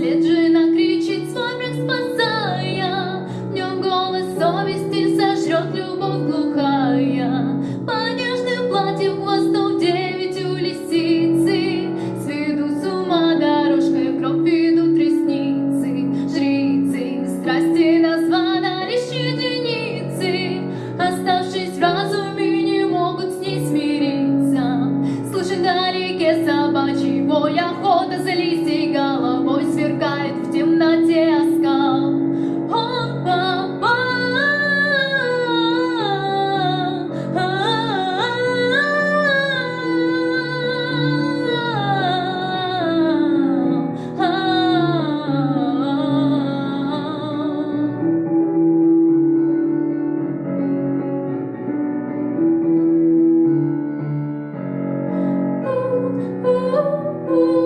fazer Ooh.